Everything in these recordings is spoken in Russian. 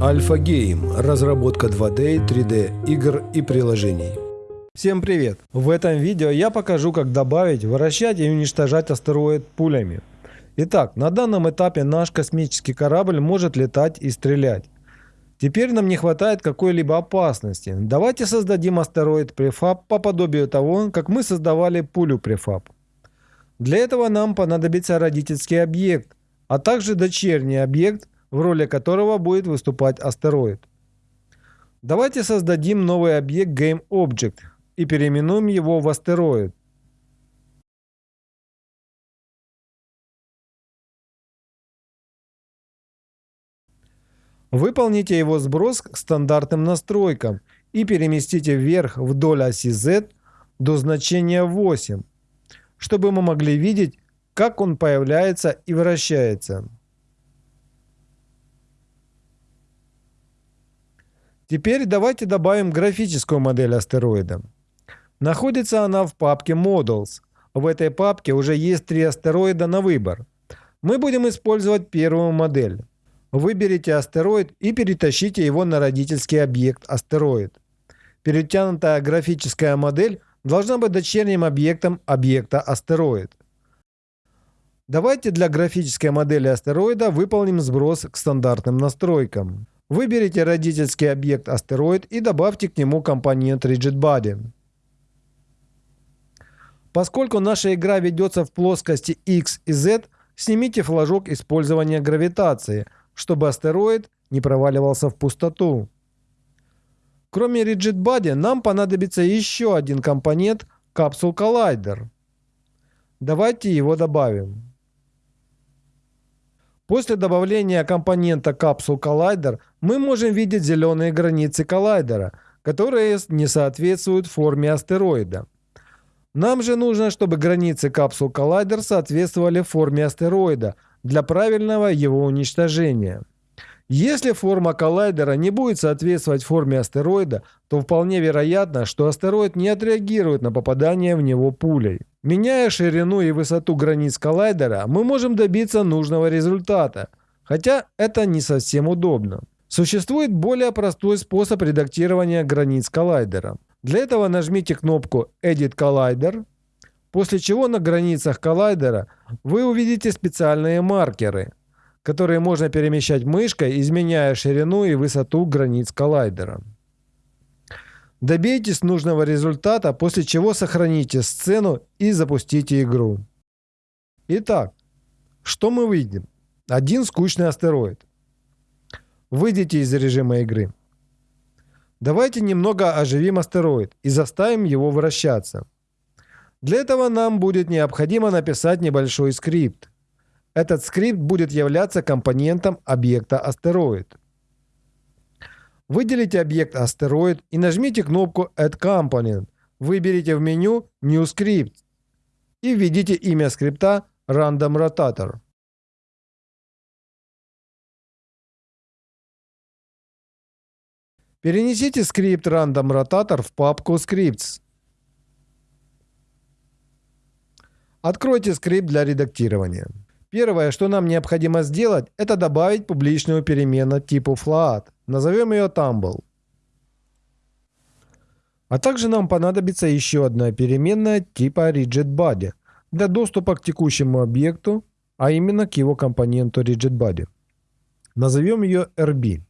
Альфа Гейм. Разработка 2D, 3D игр и приложений. Всем привет! В этом видео я покажу, как добавить, вращать и уничтожать астероид пулями. Итак, на данном этапе наш космический корабль может летать и стрелять. Теперь нам не хватает какой-либо опасности. Давайте создадим астероид префаб по подобию того, как мы создавали пулю префаб. Для этого нам понадобится родительский объект, а также дочерний объект, в роли которого будет выступать астероид. Давайте создадим новый объект GameObject и переименуем его в астероид. Выполните его сброс к стандартным настройкам и переместите вверх вдоль оси Z до значения 8, чтобы мы могли видеть, как он появляется и вращается. Теперь давайте добавим графическую модель астероида. Находится она в папке Models. В этой папке уже есть три астероида на выбор. Мы будем использовать первую модель. Выберите астероид и перетащите его на родительский объект астероид. Перетянутая графическая модель должна быть дочерним объектом объекта астероид. Давайте для графической модели астероида выполним сброс к стандартным настройкам. Выберите родительский объект астероид и добавьте к нему компонент RigidBody. Поскольку наша игра ведется в плоскости X и Z, снимите флажок использования гравитации, чтобы астероид не проваливался в пустоту. Кроме RigidBody нам понадобится еще один компонент Capsule Collider. Давайте его добавим. После добавления компонента Capsule Collider мы можем видеть зеленые границы коллайдера, которые не соответствуют форме астероида. Нам же нужно, чтобы границы Capsule Collider соответствовали форме астероида для правильного его уничтожения. Если форма коллайдера не будет соответствовать форме астероида, то вполне вероятно, что астероид не отреагирует на попадание в него пулей. Меняя ширину и высоту границ коллайдера, мы можем добиться нужного результата, хотя это не совсем удобно. Существует более простой способ редактирования границ коллайдера. Для этого нажмите кнопку Edit Collider, после чего на границах коллайдера вы увидите специальные маркеры – которые можно перемещать мышкой, изменяя ширину и высоту границ коллайдера. Добейтесь нужного результата, после чего сохраните сцену и запустите игру. Итак, что мы видим? Один скучный астероид. Выйдите из режима игры. Давайте немного оживим астероид и заставим его вращаться. Для этого нам будет необходимо написать небольшой скрипт. Этот скрипт будет являться компонентом объекта астероид. Выделите объект астероид и нажмите кнопку Add Component. Выберите в меню New Script и введите имя скрипта Random Rotator. Перенесите скрипт Random Rotator в папку Scripts. Откройте скрипт для редактирования. Первое, что нам необходимо сделать, это добавить публичную переменную типа float. Назовем ее Tumble. А также нам понадобится еще одна переменная типа RigidBody для доступа к текущему объекту, а именно к его компоненту RigidBody. Назовем ее RB.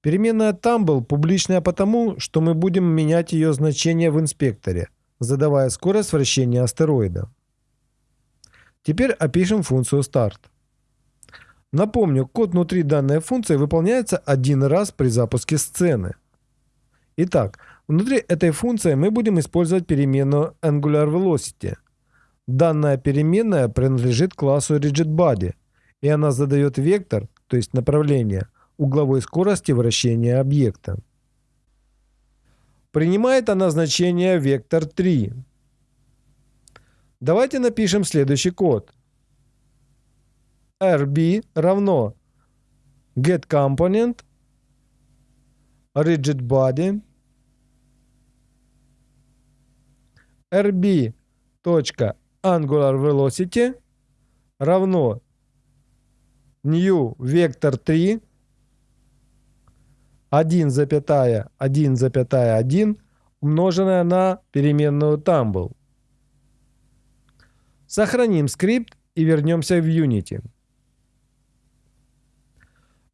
Переменная Tumble публичная потому, что мы будем менять ее значение в инспекторе – задавая скорость вращения астероида. Теперь опишем функцию start. Напомню, код внутри данной функции выполняется один раз при запуске сцены. Итак, внутри этой функции мы будем использовать переменную AngularVelocity. Данная переменная принадлежит классу RigidBody, и она задает вектор, то есть направление, угловой скорости вращения объекта. Принимает она значение вектор 3. Давайте напишем следующий код. rb равно getComponent rigidBody rb точка angular velocity равно new vector 3 1,1,1 умноженное на переменную tumble. Сохраним скрипт и вернемся в Unity.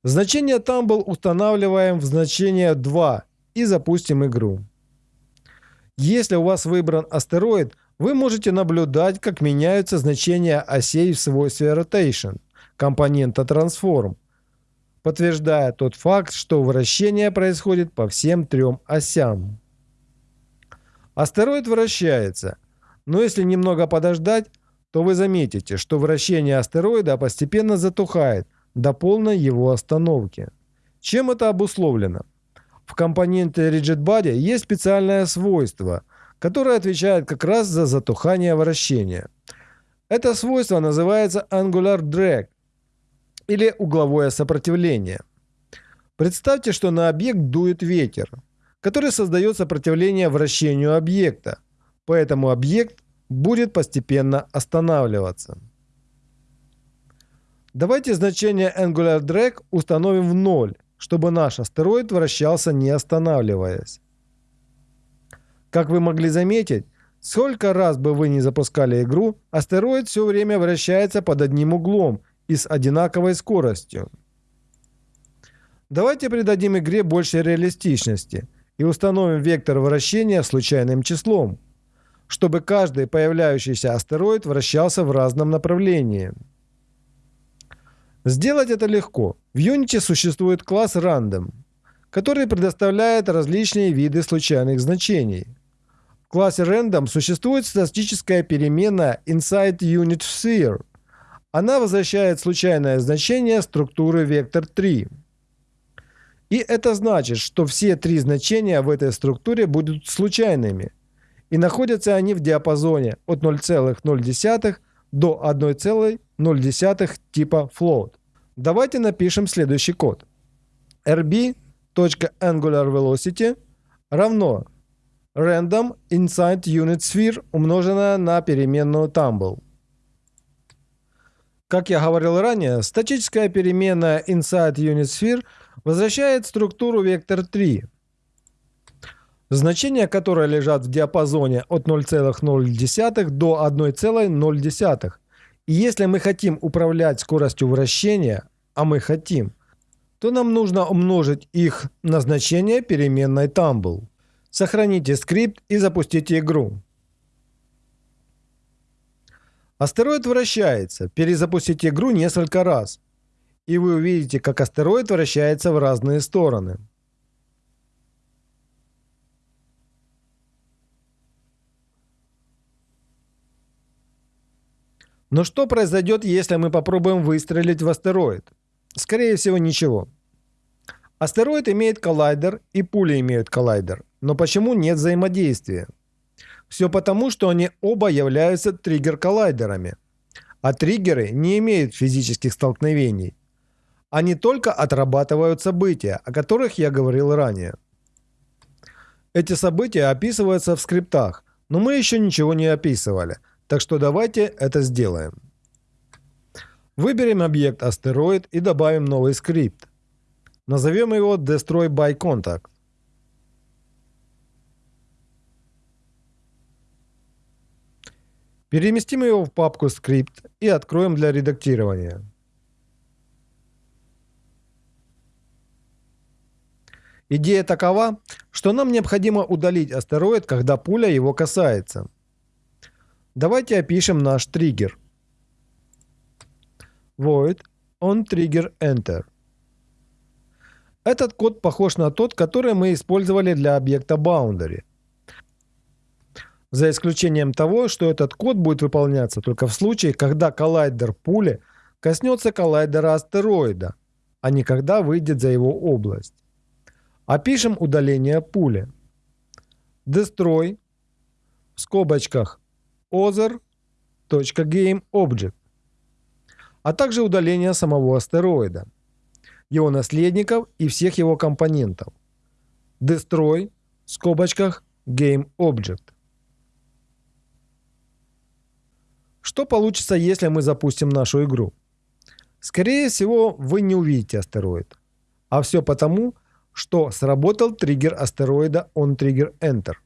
Значение Tumble устанавливаем в значение 2 и запустим игру. Если у вас выбран астероид, вы можете наблюдать, как меняются значения осей в свойстве Rotation компонента Transform, подтверждая тот факт, что вращение происходит по всем трем осям. Астероид вращается, но если немного подождать, то вы заметите, что вращение астероида постепенно затухает до полной его остановки. Чем это обусловлено? В компоненте RigidBody есть специальное свойство, которое отвечает как раз за затухание вращения. Это свойство называется Angular Drag или угловое сопротивление. Представьте, что на объект дует ветер, который создает сопротивление вращению объекта, поэтому объект будет постепенно останавливаться. Давайте значение Angular Drag установим в 0, чтобы наш астероид вращался не останавливаясь. Как вы могли заметить, сколько раз бы вы не запускали игру, астероид все время вращается под одним углом и с одинаковой скоростью. Давайте придадим игре больше реалистичности и установим вектор вращения случайным числом, чтобы каждый появляющийся астероид вращался в разном направлении. Сделать это легко. В Unity существует класс Random, который предоставляет различные виды случайных значений. В классе Random существует статическая переменная inside unit sphere. Она возвращает случайное значение структуры вектор 3. И это значит, что все три значения в этой структуре будут случайными. И находятся они в диапазоне от 0,0 до 1,0 типа float. Давайте напишем следующий код. rb.angularVelocity равно random inside unit sphere умноженное на переменную tumble. Как я говорил ранее, статическая переменная inside unit sphere возвращает структуру вектор 3, значения которой лежат в диапазоне от 0,0 до 1,0. И если мы хотим управлять скоростью вращения, а мы хотим, то нам нужно умножить их на значение переменной tumble. Сохраните скрипт и запустите игру. Астероид вращается. Перезапустите игру несколько раз. И вы увидите, как астероид вращается в разные стороны. Но что произойдет, если мы попробуем выстрелить в астероид? Скорее всего, ничего. Астероид имеет коллайдер и пули имеют коллайдер. Но почему нет взаимодействия? Все потому, что они оба являются триггер-коллайдерами. А триггеры не имеют физических столкновений. Они только отрабатывают события, о которых я говорил ранее. Эти события описываются в скриптах, но мы еще ничего не описывали – так что давайте это сделаем. Выберем объект астероид и добавим новый скрипт. Назовем его Destroy by Contact. Переместим его в папку скрипт и откроем для редактирования. Идея такова, что нам необходимо удалить астероид, когда пуля его касается. Давайте опишем наш триггер. Void on trigger enter. Этот код похож на тот, который мы использовали для объекта boundary. За исключением того, что этот код будет выполняться только в случае, когда коллайдер пули коснется коллайдера астероида, а не когда выйдет за его область. Опишем удаление пули. Destroy в скобочках other.gameObject, а также удаление самого астероида, его наследников и всех его компонентов. Destroy в скобочках GameObject. Что получится, если мы запустим нашу игру? Скорее всего, вы не увидите астероид. А все потому, что сработал триггер астероида OnTrigger Enter.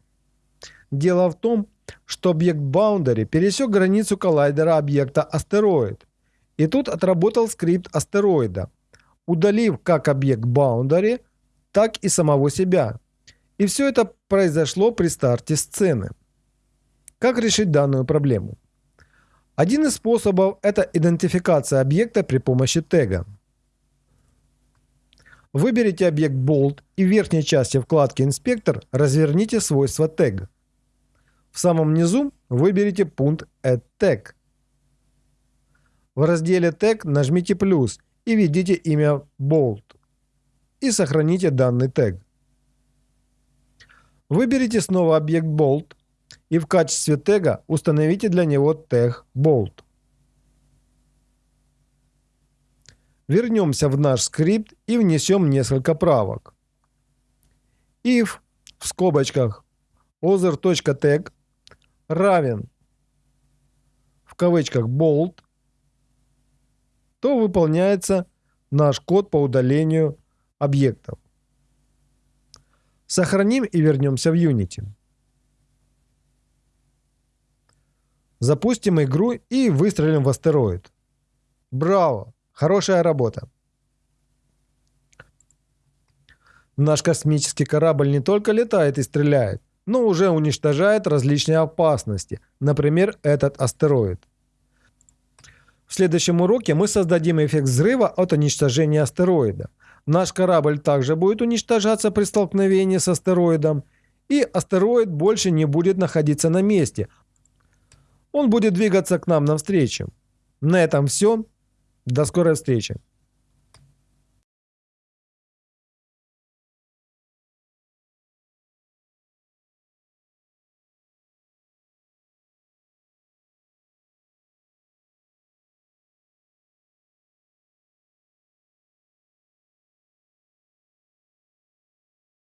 Дело в том, что объект Boundary пересек границу коллайдера объекта астероид. И тут отработал скрипт астероида, удалив как объект Boundary, так и самого себя. И все это произошло при старте сцены. Как решить данную проблему? Один из способов – это идентификация объекта при помощи тега. Выберите объект Bolt и в верхней части вкладки «Инспектор» разверните свойство тег. В самом низу выберите пункт Add Tag. В разделе Tag нажмите плюс и введите имя Bolt и сохраните данный тег. Выберите снова объект Bolt и в качестве тега установите для него тег Bolt. Вернемся в наш скрипт и внесем несколько правок. if в скобочках other.tag равен в кавычках bold, то выполняется наш код по удалению объектов. Сохраним и вернемся в Unity. Запустим игру и выстрелим в астероид. Браво! Хорошая работа! Наш космический корабль не только летает и стреляет, но уже уничтожает различные опасности, например, этот астероид. В следующем уроке мы создадим эффект взрыва от уничтожения астероида. Наш корабль также будет уничтожаться при столкновении с астероидом, и астероид больше не будет находиться на месте. Он будет двигаться к нам навстречу. На этом все. До скорой встречи.